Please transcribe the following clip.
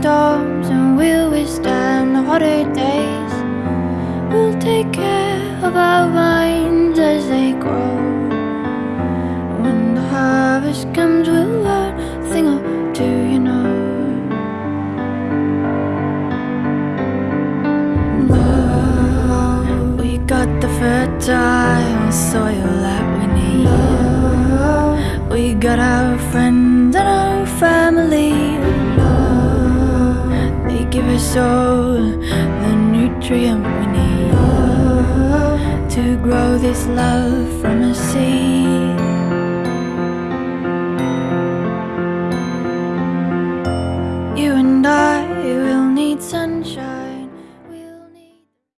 storms and we'll withstand the hotter days. We'll take care of our vines as they grow. When the harvest comes we'll learn a thing or two, you know. Oh, We got the fertile soil that we need. Oh, We got our friends give us all the nutrient we need to grow this love from a seed.